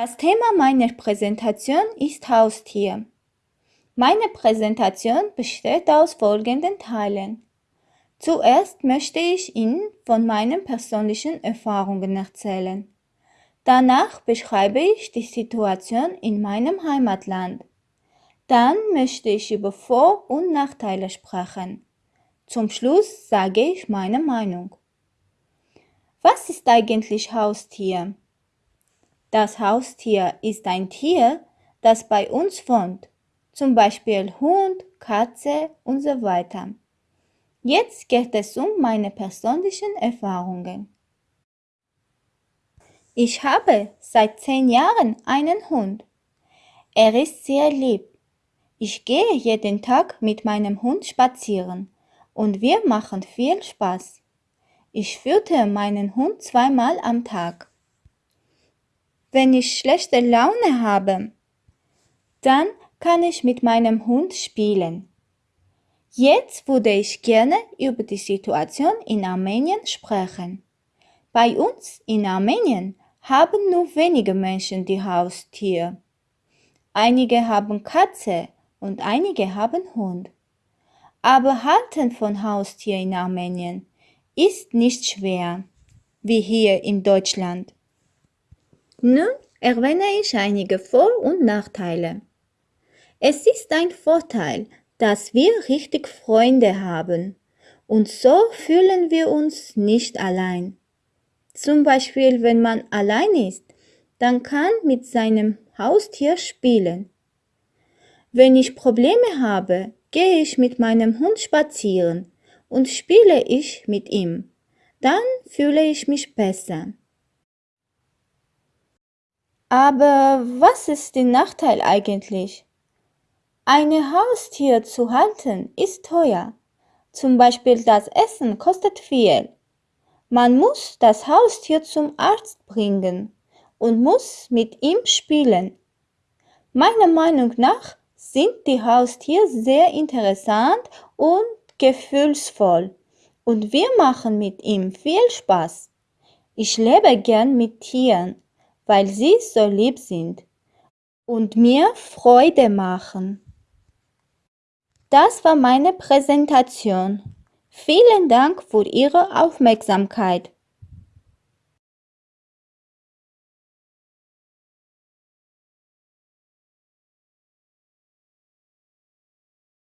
Das Thema meiner Präsentation ist Haustier. Meine Präsentation besteht aus folgenden Teilen. Zuerst möchte ich Ihnen von meinen persönlichen Erfahrungen erzählen. Danach beschreibe ich die Situation in meinem Heimatland. Dann möchte ich über Vor- und Nachteile sprechen. Zum Schluss sage ich meine Meinung. Was ist eigentlich Haustier? Das Haustier ist ein Tier, das bei uns wohnt, zum Beispiel Hund, Katze und so weiter. Jetzt geht es um meine persönlichen Erfahrungen. Ich habe seit zehn Jahren einen Hund. Er ist sehr lieb. Ich gehe jeden Tag mit meinem Hund spazieren und wir machen viel Spaß. Ich führte meinen Hund zweimal am Tag. Wenn ich schlechte Laune habe, dann kann ich mit meinem Hund spielen. Jetzt würde ich gerne über die Situation in Armenien sprechen. Bei uns in Armenien haben nur wenige Menschen die Haustiere. Einige haben Katze und einige haben Hund. Aber Halten von Haustier in Armenien ist nicht schwer, wie hier in Deutschland. Nun erwähne ich einige Vor- und Nachteile. Es ist ein Vorteil, dass wir richtig Freunde haben und so fühlen wir uns nicht allein. Zum Beispiel, wenn man allein ist, dann kann mit seinem Haustier spielen. Wenn ich Probleme habe, gehe ich mit meinem Hund spazieren und spiele ich mit ihm. Dann fühle ich mich besser. Aber was ist der Nachteil eigentlich? Eine Haustier zu halten ist teuer. Zum Beispiel das Essen kostet viel. Man muss das Haustier zum Arzt bringen und muss mit ihm spielen. Meiner Meinung nach sind die Haustiere sehr interessant und gefühlsvoll und wir machen mit ihm viel Spaß. Ich lebe gern mit Tieren weil sie so lieb sind und mir Freude machen. Das war meine Präsentation. Vielen Dank für Ihre Aufmerksamkeit.